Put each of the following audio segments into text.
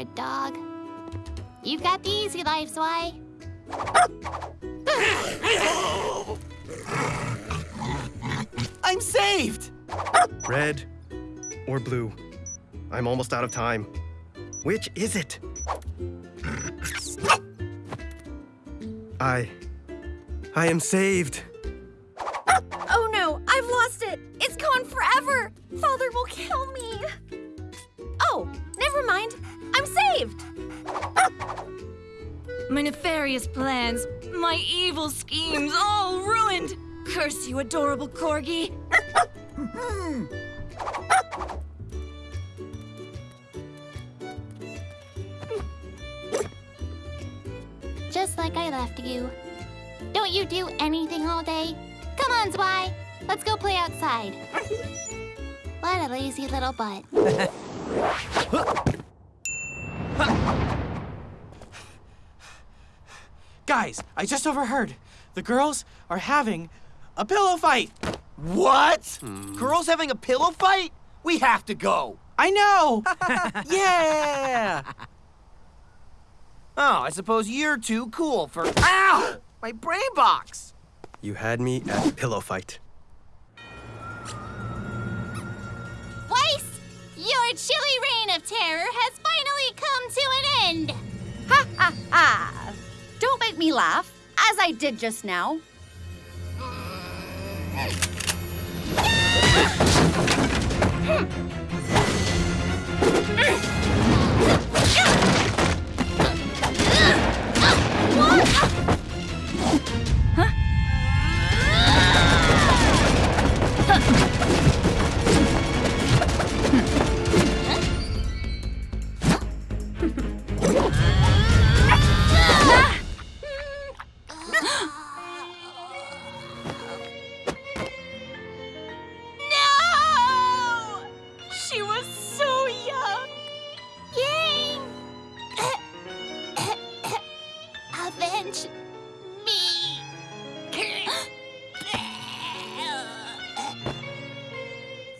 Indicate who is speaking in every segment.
Speaker 1: a dog. You've got the easy life, Zwei.
Speaker 2: I'm saved!
Speaker 3: Red or blue? I'm almost out of time. Which is it? I... I am saved.
Speaker 4: Oh no, I've lost it! It's gone forever! Father will kill me! Oh, never mind. I'm saved!
Speaker 5: My nefarious plans, my evil schemes, all ruined! Curse you, adorable corgi!
Speaker 1: Just like I left you. Don't you do anything all day? Come on, Zwei. Let's go play outside. What a lazy little butt.
Speaker 2: Guys, I just overheard. The girls are having a pillow fight. What? Hmm. Girls having a pillow fight? We have to go. I know. yeah. Oh, I suppose you're too cool for. Ow! My brain box.
Speaker 3: You had me at pillow fight.
Speaker 1: Weiss, your chilly reign of terror has finally come to an end.
Speaker 4: Ha ha ha! Don't make me laugh, as I did just now.
Speaker 5: No!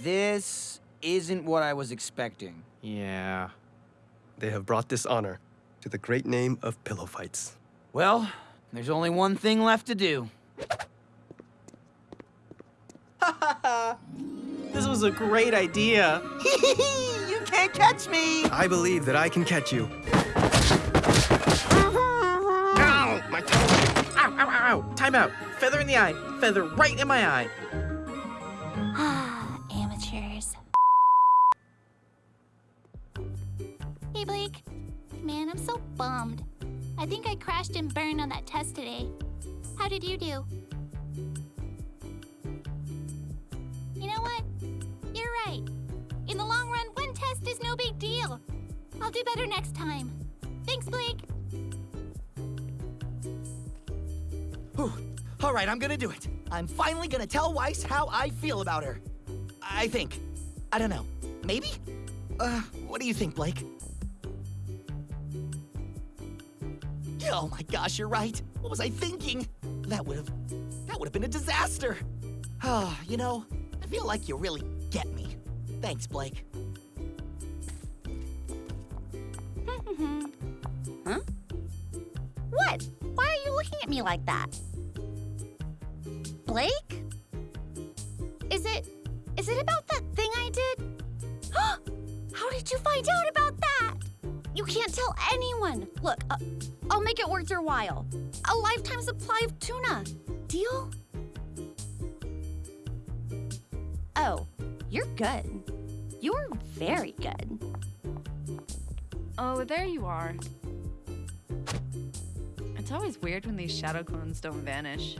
Speaker 6: This isn't what I was expecting.
Speaker 2: Yeah.
Speaker 3: They have brought dishonor to the great name of pillow fights.
Speaker 6: Well, there's only one thing left to do.
Speaker 2: This was a great idea. you can't catch me.
Speaker 3: I believe that I can catch you. Ow! My toe!
Speaker 2: Ow, ow, ow, ow. Time out. Feather in the eye. Feather right in my eye.
Speaker 1: I think I crashed and burned on that test today. How did you do? You know what? You're right. In the long run, one test is no big deal. I'll do better next time. Thanks, Blake.
Speaker 7: Whew. All right, I'm gonna do it. I'm finally gonna tell Weiss how I feel about her. I think. I don't know. Maybe? Uh, what do you think, Blake? Oh my gosh, you're right. What was I thinking? That would have that would have been a disaster. Ah, you know, I feel like you really get me. Thanks, Blake.
Speaker 4: Huh? What? Why are you looking at me like that? Blake? Is it. Is it about that thing I did? How did you find out about that? You can't tell anyone. Look, uh, I'll make it worth your while. A lifetime supply of tuna. Deal? Oh, you're good. You're very good.
Speaker 5: Oh, there you are. It's always weird when these shadow clones don't vanish.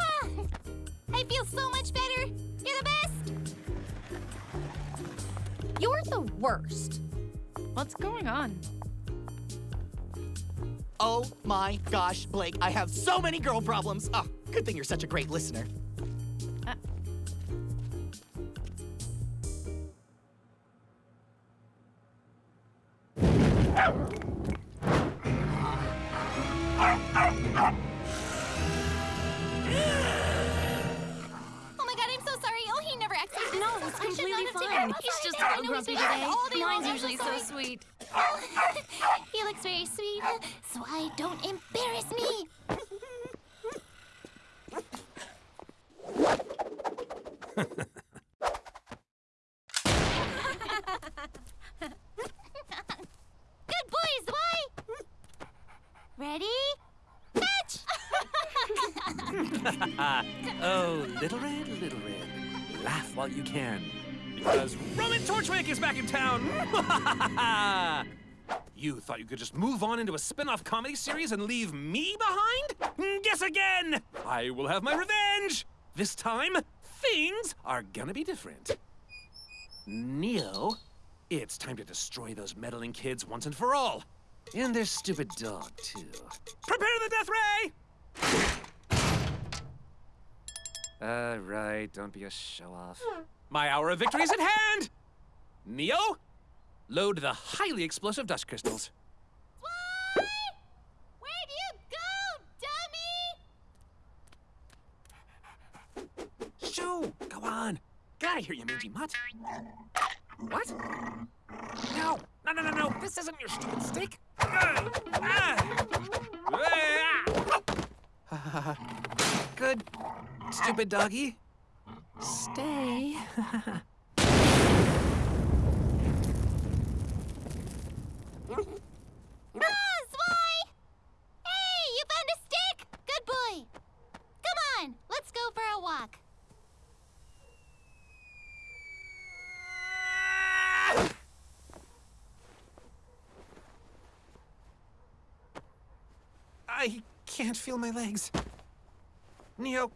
Speaker 1: Ah, I feel so much better. You're the best.
Speaker 4: You're the worst.
Speaker 5: What's going on?
Speaker 7: Oh my gosh, Blake, I have so many girl problems. Oh, good thing you're such a great listener.
Speaker 1: My should
Speaker 5: completely
Speaker 1: not
Speaker 5: fine.
Speaker 1: him
Speaker 5: He's just
Speaker 1: I
Speaker 5: a
Speaker 1: know
Speaker 5: little
Speaker 1: he's
Speaker 5: grumpy
Speaker 1: been bad
Speaker 5: today.
Speaker 1: all day long.
Speaker 5: Mine's usually so sweet.
Speaker 1: he looks very sweet. Zwei, don't embarrass me. Good boy, Zwei. Ready? Fetch!
Speaker 8: oh, Little Red, Little Red, laugh while you can. Because Roman Torchwick is back in town! you thought you could just move on into a spin off comedy series and leave me behind? Guess again! I will have my revenge! This time, things are gonna be different. Neo, it's time to destroy those meddling kids once and for all. And their stupid dog, too. Prepare the death ray! Uh, right, don't be a show off. My hour of victory is at hand! Neo, load the highly explosive dust crystals.
Speaker 1: Zwei! Where'd you go, dummy?
Speaker 8: Shoo! Go on! God, I hear you, mangy mutt. What? No! No, no, no, no! This isn't your stupid stick! Ah! Ah! Good, stupid doggy. Stay.
Speaker 1: Ah, Zwei! Hey, you found a stick! Good boy. Come on, let's go for a walk.
Speaker 8: I can't feel my legs. Neo,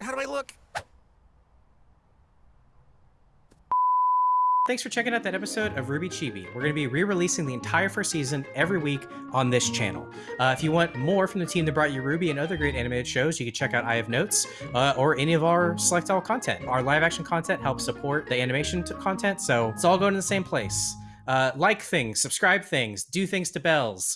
Speaker 8: how do I look?
Speaker 9: Thanks for checking out that episode of RWBY Chibi. We're going to be re-releasing the entire first season every week on this channel. Uh, if you want more from the team that brought you RWBY and other great animated shows, you can check out I Have Notes uh, or any of our Select All content. Our live action content helps support the animation content, so it's all going to the same place. Uh, like things, subscribe things, do things to bells.